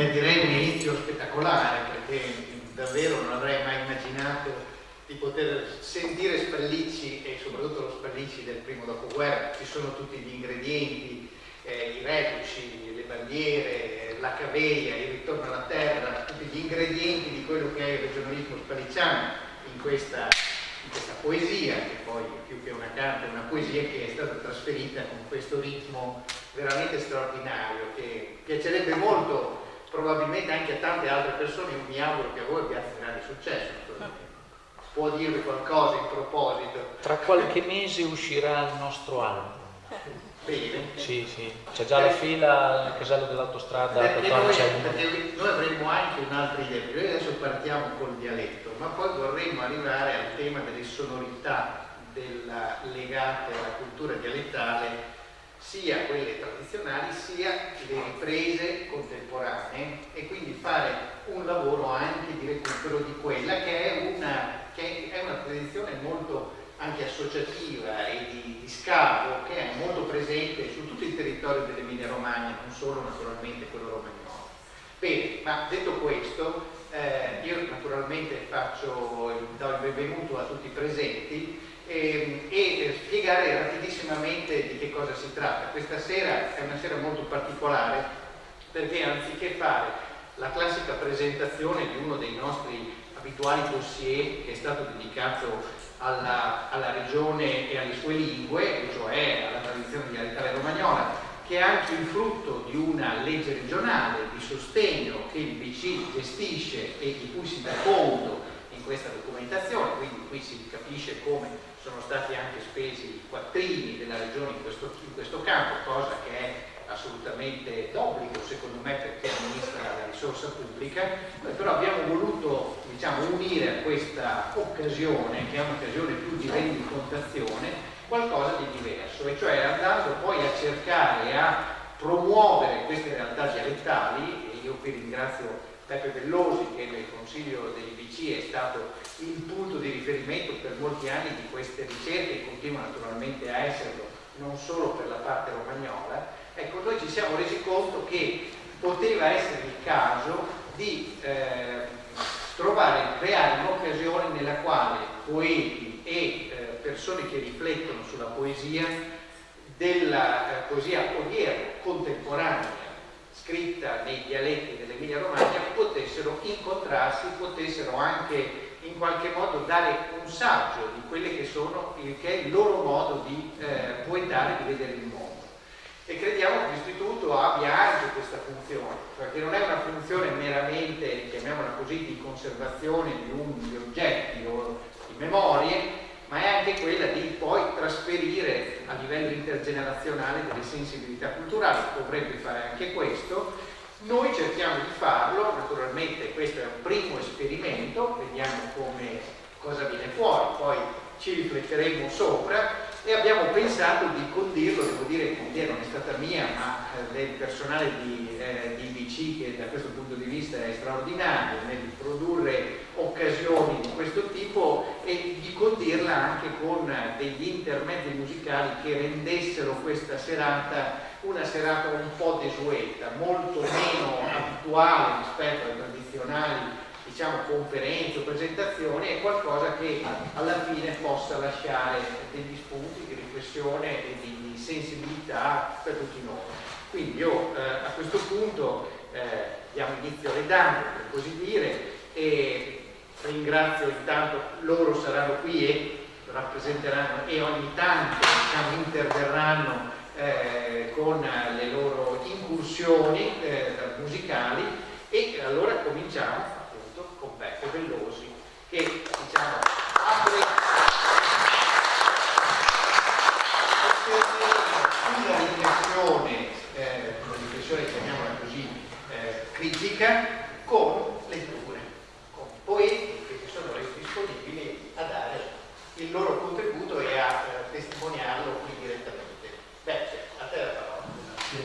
Beh, direi un inizio spettacolare perché davvero non avrei mai immaginato di poter sentire Spallicci e soprattutto lo Spallicci del primo dopoguerra. Ci sono tutti gli ingredienti, eh, i reduci, le bandiere, la caveglia, il ritorno alla terra, tutti gli ingredienti di quello che è il regionalismo spallicciano in questa, in questa poesia, che poi più che una carta è una poesia che è stata trasferita con questo ritmo veramente straordinario, che piacerebbe molto probabilmente anche a tante altre persone, io mi auguro che a voi abbiate grande successo. Può dirvi qualcosa in proposito? Tra qualche mese uscirà il nostro album. Bene. Sì, sì, c'è già la fila al casello dell'autostrada perché noi, perché noi avremmo anche un'altra idea, noi adesso partiamo col dialetto, ma poi vorremmo arrivare al tema delle sonorità della, legate alla cultura dialettale sia quelle tradizionali sia le riprese contemporanee e quindi fare un lavoro anche di recupero di quella che è una, che è una tradizione molto anche associativa e di, di scavo che è molto presente su tutto il territorio dell'Emilia Romagna, non solo naturalmente quello romagnolo. Bene, ma detto questo, eh, io naturalmente faccio, do il benvenuto a tutti i presenti e, ehm, spiegare rapidissimamente di che cosa si tratta. Questa sera è una sera molto particolare perché anziché fare la classica presentazione di uno dei nostri abituali dossier che è stato dedicato alla, alla regione e alle sue lingue, cioè alla tradizione dialettale romagnola, che è anche il frutto di una legge regionale di sostegno che il BC gestisce e di cui si dà conto questa documentazione, quindi qui si capisce come sono stati anche spesi i quattrini della regione in questo, in questo campo, cosa che è assolutamente d'obbligo secondo me perché amministra la risorsa pubblica, però abbiamo voluto diciamo, unire a questa occasione, che è un'occasione più di rendicontazione, qualcosa di diverso, e cioè andando poi a cercare a promuovere queste realtà dialettali, e io qui ringrazio Peppe Bellosi che nel Consiglio dell'IBC è stato il punto di riferimento per molti anni di queste ricerche e continua naturalmente a esserlo non solo per la parte romagnola, ecco noi ci siamo resi conto che poteva essere il caso di eh, trovare, creare un'occasione nella quale poeti e eh, persone che riflettono sulla poesia della eh, poesia odierna, contemporanea, scritta nei dialetti dell'Emilia Romagna potessero incontrarsi, potessero anche in qualche modo dare un saggio di quello che, sono, che è il loro modo di eh, poetare, di vedere il mondo. E crediamo che l'istituto abbia anche questa funzione, perché non è una funzione meramente, chiamiamola così, di conservazione di, un, di oggetti o di memorie, ma è anche quella di poi trasferire a livello intergenerazionale delle sensibilità culturali, dovrebbe fare anche questo. Noi cerchiamo di farlo, naturalmente questo è un primo esperimento, vediamo come, cosa viene fuori, poi ci rifletteremo sopra e abbiamo pensato di condirlo, devo dire che l'idea non è stata mia, ma eh, del personale di, eh, di IBC che da questo punto di vista è straordinario nel produrre occasioni di questo tipo e di condirla anche con degli intermedi musicali che rendessero questa serata una serata un po' desueta, molto meno abituale rispetto alle tradizionali diciamo, conferenze o presentazioni, è qualcosa che alla fine possa lasciare degli spunti di riflessione e di sensibilità per tutti noi. Quindi io eh, a questo punto eh, diamo inizio alle dame, per così dire, e ringrazio intanto, loro saranno qui e rappresenteranno e ogni tanto diciamo, interverranno eh, con le loro incursioni eh, musicali e allora cominciamo appunto con Beppe Bellosi che diciamo apre una riflessione, eh, una riflessione chiamiamola così, critica